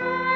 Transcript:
Bye.